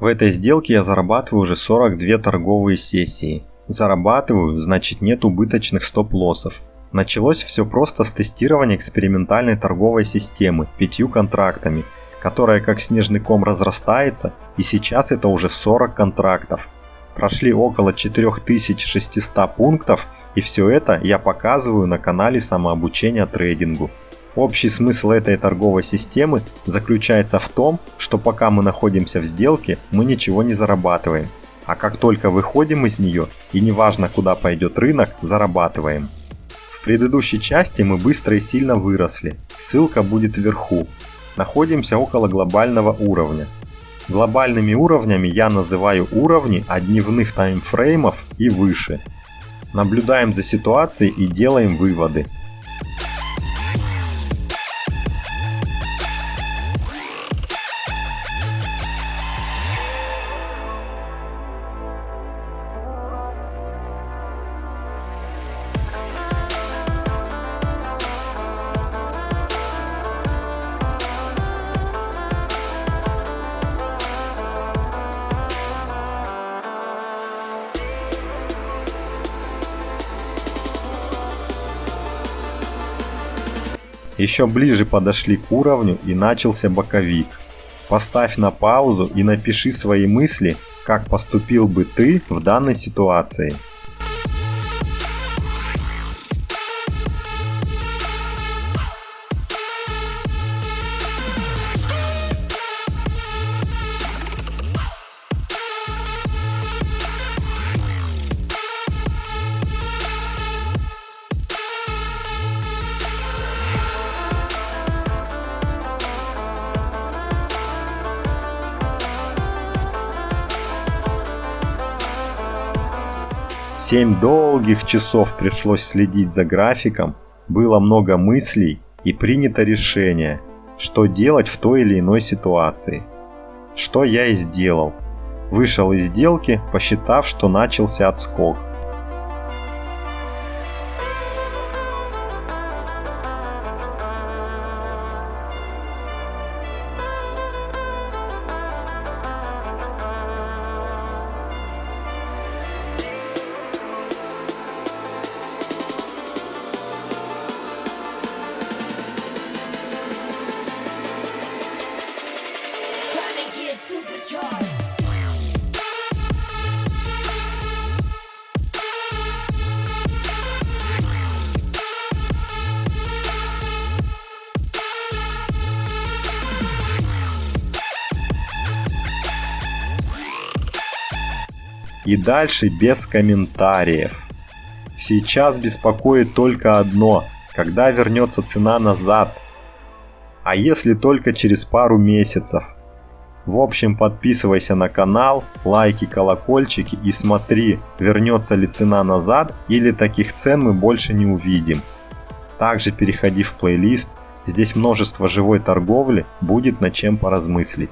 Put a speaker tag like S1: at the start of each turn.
S1: В этой сделке я зарабатываю уже 42 торговые сессии. Зарабатываю, значит нет убыточных стоп-лоссов. Началось все просто с тестирования экспериментальной торговой системы пятью контрактами, которая как снежный ком разрастается и сейчас это уже 40 контрактов. Прошли около 4600 пунктов и все это я показываю на канале самообучения трейдингу. Общий смысл этой торговой системы заключается в том, что пока мы находимся в сделке, мы ничего не зарабатываем. А как только выходим из нее, и неважно куда пойдет рынок, зарабатываем. В предыдущей части мы быстро и сильно выросли. Ссылка будет вверху. Находимся около глобального уровня. Глобальными уровнями я называю уровни от дневных таймфреймов и выше. Наблюдаем за ситуацией и делаем выводы. Еще ближе подошли к уровню и начался боковик. Поставь на паузу и напиши свои мысли, как поступил бы ты в данной ситуации. Семь долгих часов пришлось следить за графиком, было много мыслей и принято решение, что делать в той или иной ситуации. Что я и сделал. Вышел из сделки, посчитав, что начался отскок. И дальше без комментариев. Сейчас беспокоит только одно, когда вернется цена назад. А если только через пару месяцев. В общем, подписывайся на канал, лайки, колокольчики и смотри, вернется ли цена назад или таких цен мы больше не увидим. Также переходи в плейлист, здесь множество живой торговли, будет над чем поразмыслить.